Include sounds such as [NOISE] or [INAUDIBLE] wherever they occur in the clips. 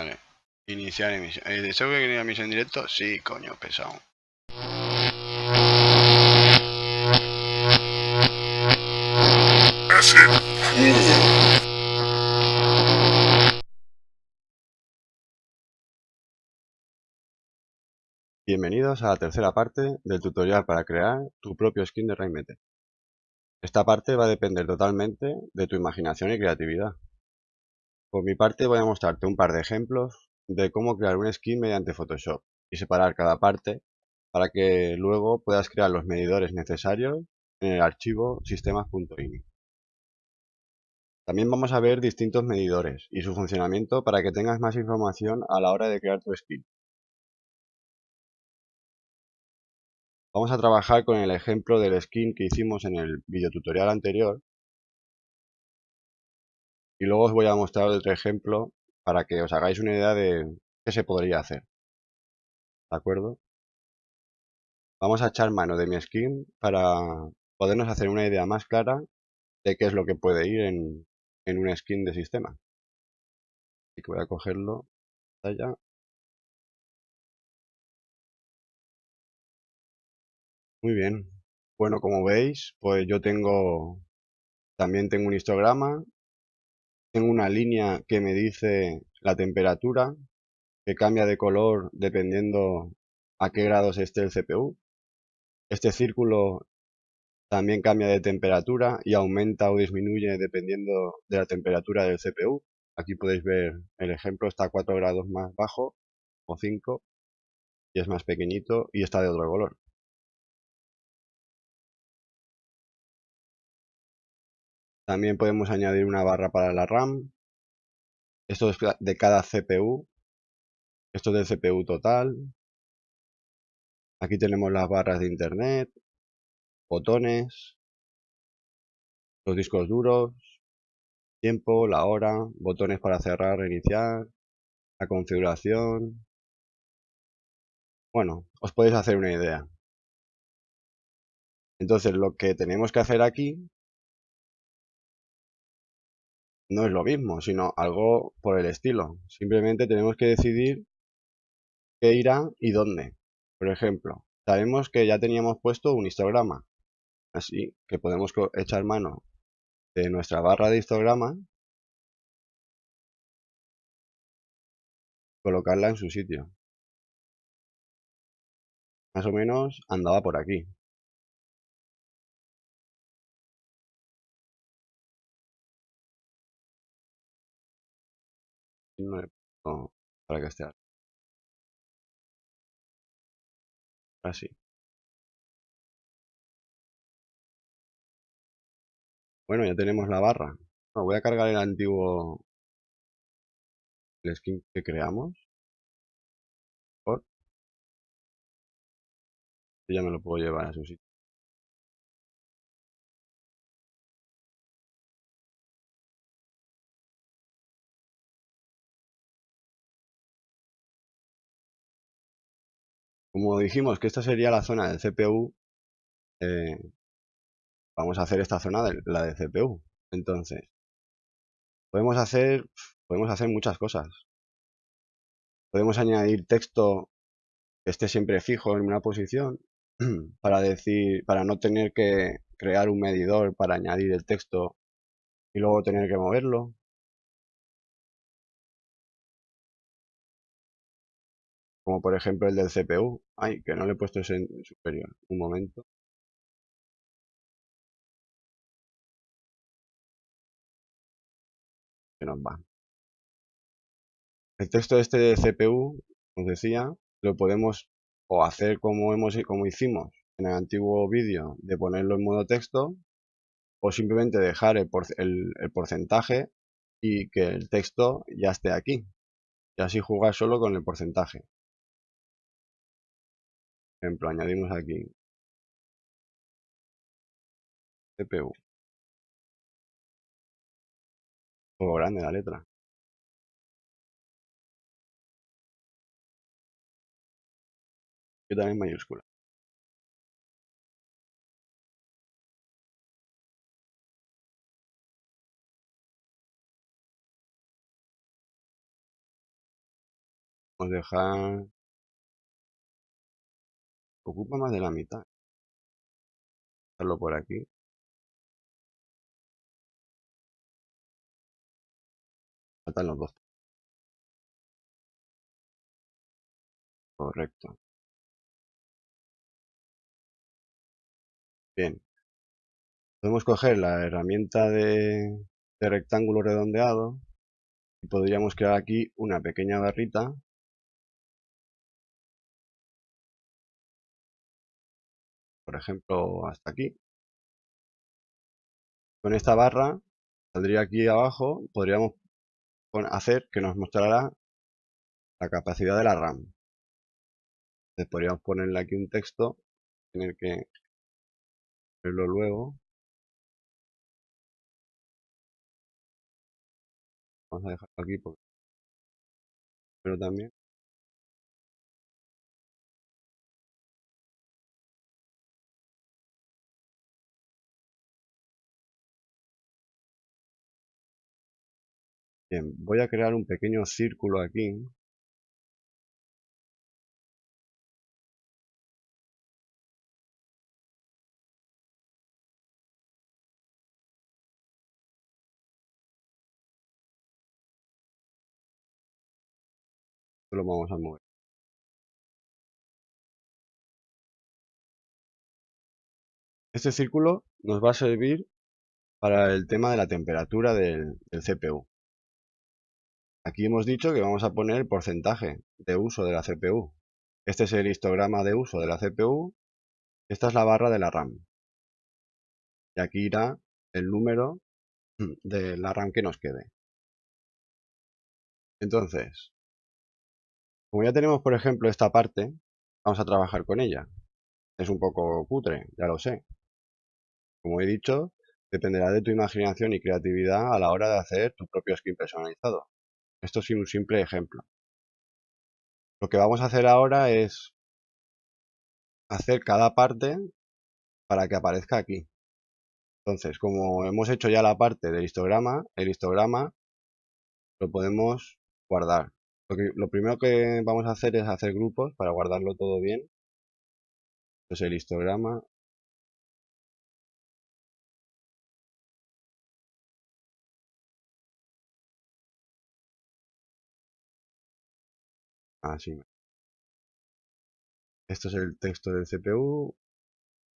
Vale. Iniciar emisión. ¿Eh, ¿Deseo que quería emisión en directo? Sí, coño, pesado. Bienvenidos a la tercera parte del tutorial para crear tu propio skin de Rainmeter. Esta parte va a depender totalmente de tu imaginación y creatividad. Por mi parte voy a mostrarte un par de ejemplos de cómo crear un skin mediante Photoshop y separar cada parte para que luego puedas crear los medidores necesarios en el archivo sistemas.ini. También vamos a ver distintos medidores y su funcionamiento para que tengas más información a la hora de crear tu skin. Vamos a trabajar con el ejemplo del skin que hicimos en el videotutorial anterior y luego os voy a mostrar otro ejemplo para que os hagáis una idea de qué se podría hacer. ¿De acuerdo? Vamos a echar mano de mi skin para podernos hacer una idea más clara de qué es lo que puede ir en, en un skin de sistema. Así que voy a cogerlo allá. Muy bien. Bueno, como veis, pues yo tengo también tengo un histograma tengo una línea que me dice la temperatura, que cambia de color dependiendo a qué grados esté el CPU. Este círculo también cambia de temperatura y aumenta o disminuye dependiendo de la temperatura del CPU. Aquí podéis ver el ejemplo, está a 4 grados más bajo o 5 y es más pequeñito y está de otro color. También podemos añadir una barra para la RAM. Esto es de cada CPU. Esto es del CPU total. Aquí tenemos las barras de internet, botones, los discos duros, tiempo, la hora, botones para cerrar, reiniciar, la configuración. Bueno, os podéis hacer una idea. Entonces lo que tenemos que hacer aquí no es lo mismo, sino algo por el estilo. Simplemente tenemos que decidir qué irá y dónde. Por ejemplo, sabemos que ya teníamos puesto un histograma, así que podemos echar mano de nuestra barra de histograma, colocarla en su sitio. Más o menos andaba por aquí. Para esté así. Bueno, ya tenemos la barra. voy a cargar el antiguo el skin que creamos. Por. ya me lo puedo llevar a su sitio. Como dijimos que esta sería la zona del CPU, eh, vamos a hacer esta zona de la de CPU. Entonces, podemos hacer, podemos hacer muchas cosas. Podemos añadir texto que esté siempre fijo en una posición [CLEARS THROAT] para decir, para no tener que crear un medidor para añadir el texto y luego tener que moverlo. Como por ejemplo el del CPU. Ay, que no le he puesto ese en superior. Un momento. Que nos va. El texto este de CPU, os decía, lo podemos o hacer como, hemos, como hicimos en el antiguo vídeo de ponerlo en modo texto o simplemente dejar el, el porcentaje y que el texto ya esté aquí y así jugar solo con el porcentaje ejemplo, añadimos aquí CPU. O grande la letra. Y también mayúscula. Vamos a dejar... Ocupa más de la mitad. Hacerlo por aquí. Faltan los dos. Correcto. Bien. Podemos coger la herramienta de, de rectángulo redondeado y podríamos crear aquí una pequeña barrita por ejemplo hasta aquí. Con esta barra saldría aquí abajo podríamos hacer que nos mostrará la capacidad de la RAM. Podríamos ponerle aquí un texto tener que verlo luego. Vamos a dejarlo aquí porque... Pero también... Bien, voy a crear un pequeño círculo aquí. lo vamos a mover. Este círculo nos va a servir para el tema de la temperatura del, CPU. Aquí hemos dicho que vamos a poner el porcentaje de uso de la CPU. Este es el histograma de uso de la CPU. Esta es la barra de la RAM. Y aquí irá el número de la RAM que nos quede. Entonces, como ya tenemos, por ejemplo, esta parte, vamos a trabajar con ella. Es un poco cutre, ya lo sé. Como he dicho, dependerá de tu imaginación y creatividad a la hora de hacer tu propio skin personalizado. Esto es un simple ejemplo. Lo que vamos a hacer ahora es hacer cada parte para que aparezca aquí. Entonces, como hemos hecho ya la parte del histograma, el histograma lo podemos guardar. Lo, primero que vamos a hacer es hacer grupos para guardarlo todo bien. Entonces el histograma Así. Esto es el texto del CPU,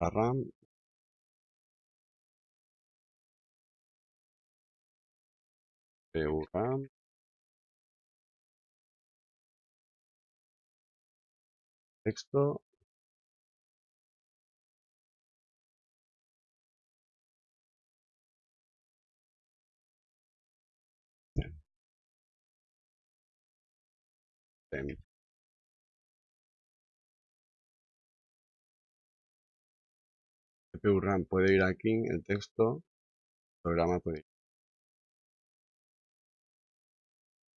la RAM. CPU RAM. texto CPU RAM puede ir aquí, el texto, programa puede ir.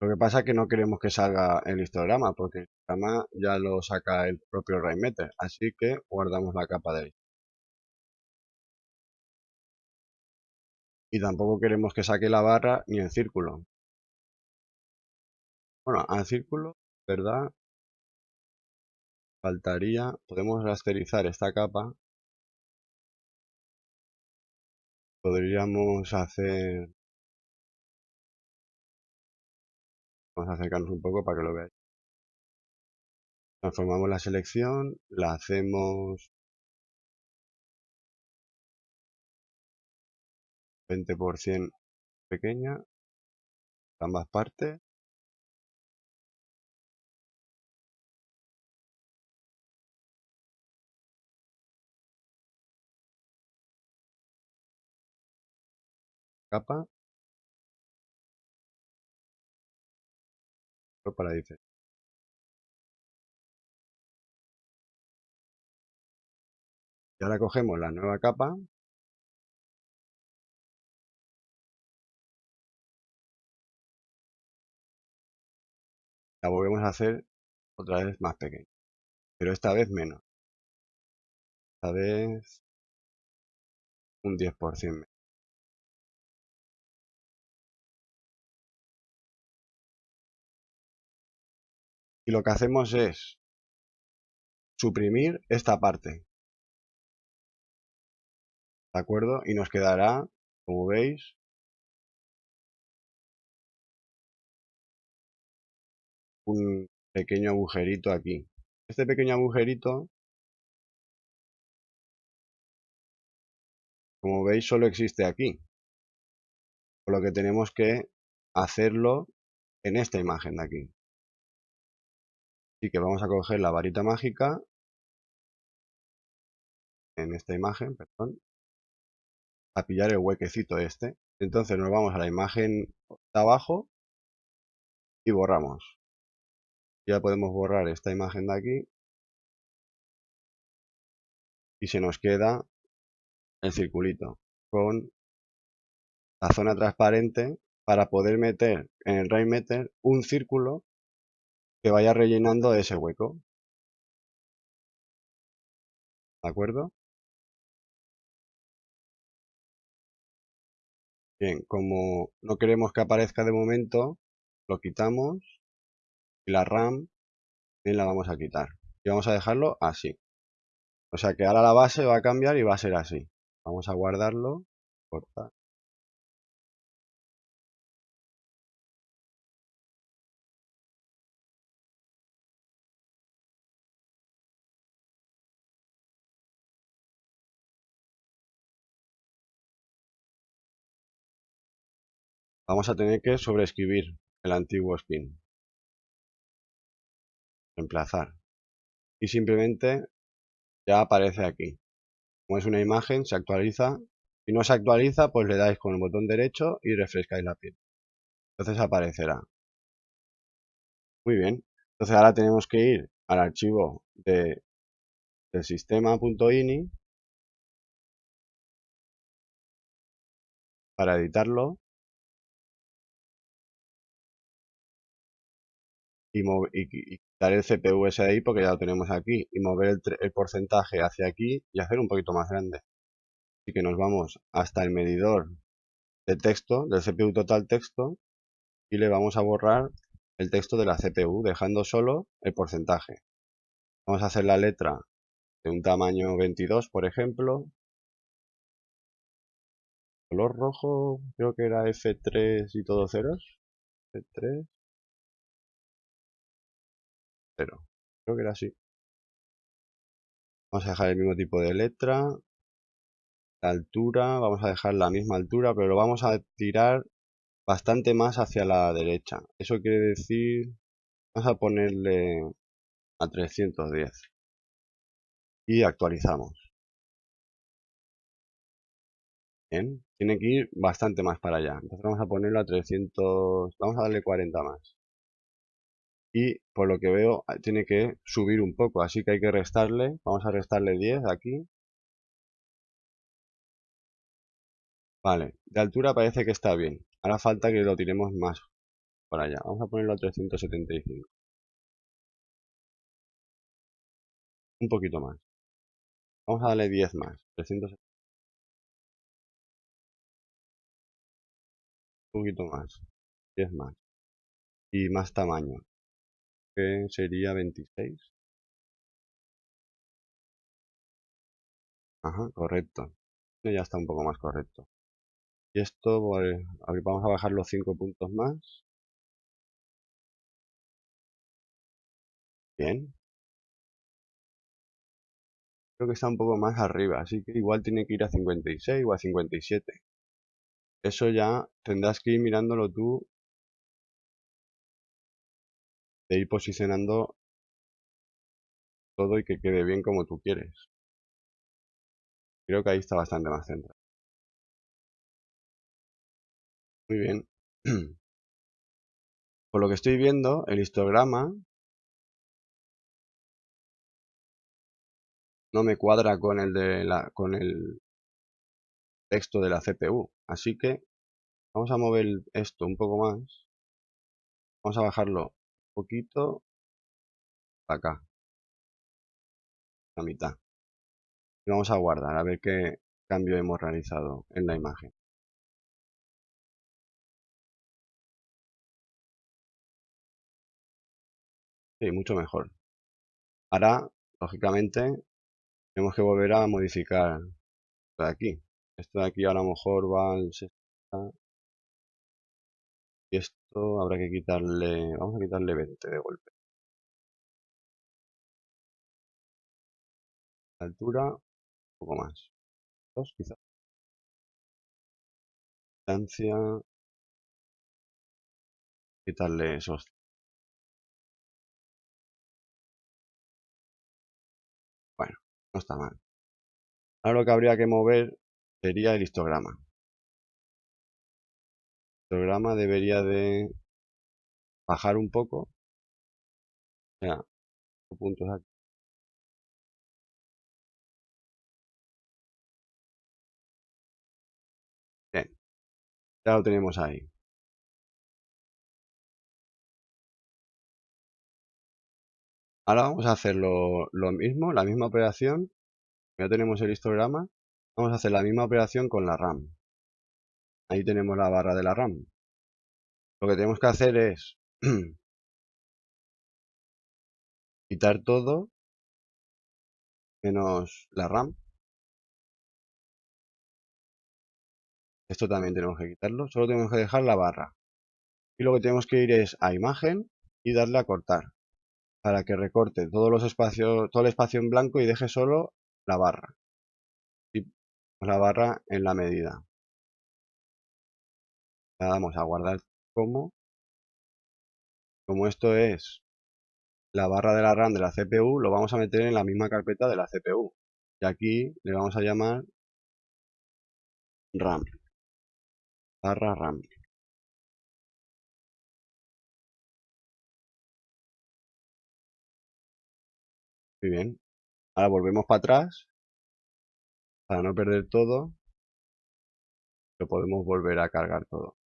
Lo que pasa es que no queremos que salga el histograma, porque el histograma ya lo saca el propio Rainmeter, así que guardamos la capa de ahí. Y tampoco queremos que saque la barra ni el círculo. Bueno, al círculo, ¿verdad? Faltaría, podemos rasterizar esta capa. Podríamos hacer Vamos a acercarnos un poco para que lo veáis. Transformamos la selección, la hacemos 20% pequeña, ambas partes. Capa para dice Y ahora cogemos la nueva capa. La volvemos a hacer otra vez más pequeña. Pero esta vez menos. Esta vez un 10% y lo que hacemos es suprimir esta parte. ¿De acuerdo? Y nos quedará, como veis, un pequeño agujerito aquí. Este pequeño agujerito, como veis, solo existe aquí. Por lo que tenemos que hacerlo en esta imagen de aquí. Que vamos a coger la varita mágica en esta imagen, perdón, a pillar el huequecito este. Entonces nos vamos a la imagen de abajo y borramos. Ya podemos borrar esta imagen de aquí y se nos queda el circulito con la zona transparente para poder meter en el Rainmeter un círculo que vaya rellenando ese hueco. ¿De acuerdo? Bien, como no queremos que aparezca de momento, lo quitamos y la RAM bien la vamos a quitar. Y vamos a dejarlo así. O sea que ahora la base va a cambiar y va a ser así. Vamos a guardarlo, cortar. Vamos a tener que sobreescribir el antiguo spin. Reemplazar. Y simplemente ya aparece aquí. Como es una imagen, se actualiza. Si no se actualiza, pues le dais con el botón derecho y refrescáis la piel. Entonces aparecerá. Muy bien. Entonces ahora tenemos que ir al archivo de, del sistema.ini para editarlo y, quitar el CPU ese ahí porque ya lo tenemos aquí y mover el, porcentaje hacia aquí y hacer un poquito más grande. Así que nos vamos hasta el medidor de texto, del CPU total texto y le vamos a borrar el texto de la CPU dejando solo el porcentaje. Vamos a hacer la letra de un tamaño 22 por ejemplo. Color rojo creo que era F3 y todo ceros. F3 pero Creo que era así. Vamos a dejar el mismo tipo de letra. La altura, vamos a dejar la misma altura, pero lo vamos a tirar bastante más hacia la derecha. Eso quiere decir, vamos a ponerle a 310. Y actualizamos. Bien, tiene que ir bastante más para allá. Entonces vamos a ponerlo a 300, vamos a darle 40 más y por lo que veo ah, tiene que subir un poco, así que hay que restarle, vamos a restarle 10 aquí. Vale, de altura parece que está bien, ahora falta que lo tiremos más para allá, vamos a ponerlo a 375. Un poquito más. Vamos a darle 10 más, 375. Un poquito más, 10 más. Y más tamaño que sería 26. Ajá, correcto. Ya está un poco más correcto. Y esto, pues, vamos a bajar los 5 puntos más. Bien. Creo que está un poco más arriba, así que igual tiene que ir a 56 o a 57. Eso ya tendrás que ir mirándolo tú de ir posicionando todo y que quede bien como tú quieres. Creo que ahí está bastante más centrado. Muy bien. [CLEARS THROAT] Por lo que estoy viendo, el histograma no me cuadra con el de la con el texto de la CPU. Así que vamos a mover esto un poco más. Vamos a bajarlo poquito acá la mitad y vamos a guardar a ver qué cambio hemos realizado en la imagen y mucho mejor. Ahora, lógicamente, tenemos que volver a modificar esto de aquí. Esto de aquí a lo mejor va al 60. Y esto habrá que quitarle, vamos a quitarle 20 de golpe. Altura, un poco más. Dos quizás. Distancia. Quitarle esos Bueno, no está mal. Ahora lo que habría que mover sería el histograma. El histograma debería de bajar un poco. Sea, puntos aquí. Ya lo tenemos ahí. Ahora vamos a hacer lo, mismo, la misma operación. Ya tenemos el histograma. Vamos a hacer la misma operación con la RAM. Ahí tenemos la barra de la RAM. Lo que tenemos que hacer es [CLEARS THROAT] quitar todo menos la RAM. Esto también tenemos que quitarlo. Solo tenemos que dejar la barra. Y lo que tenemos que ir es a imagen y darle a cortar para que recorte todos los espacios, todo el espacio en blanco y deje solo la barra. Y la barra en la medida. Le damos a guardar como. Como esto es la barra de la RAM de la CPU, lo vamos a meter en la misma carpeta de la CPU. Y aquí le vamos a llamar RAM. Barra RAM. Muy bien. Ahora volvemos para atrás. Para no perder todo. Lo podemos volver a cargar todo.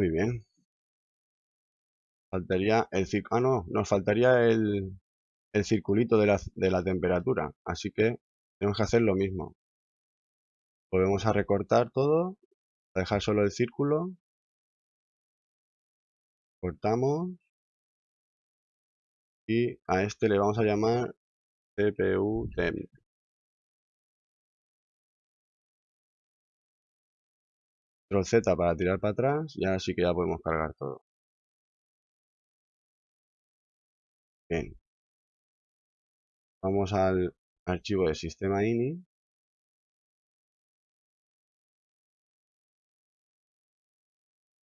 Muy bien. Faltaría el ah no, nos faltaría el, el circulito de la, de la temperatura. Así que tenemos que hacer lo mismo. Volvemos a recortar todo dejar solo el círculo. Cortamos. Y a este le vamos a llamar CPU temp. Control Z para tirar para atrás y ahora sí que ya podemos cargar todo. Bien. Vamos al archivo de sistema ini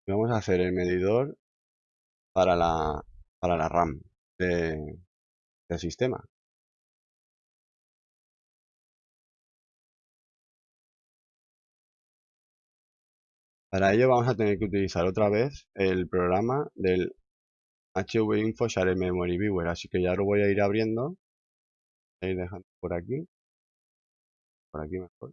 vamos a hacer el medidor para la, para la RAM del sistema. Para ello vamos a tener que utilizar otra vez el programa del HV Info Share Memory Viewer, así que ya lo voy a ir abriendo. a ir dejando por aquí. Por aquí mejor.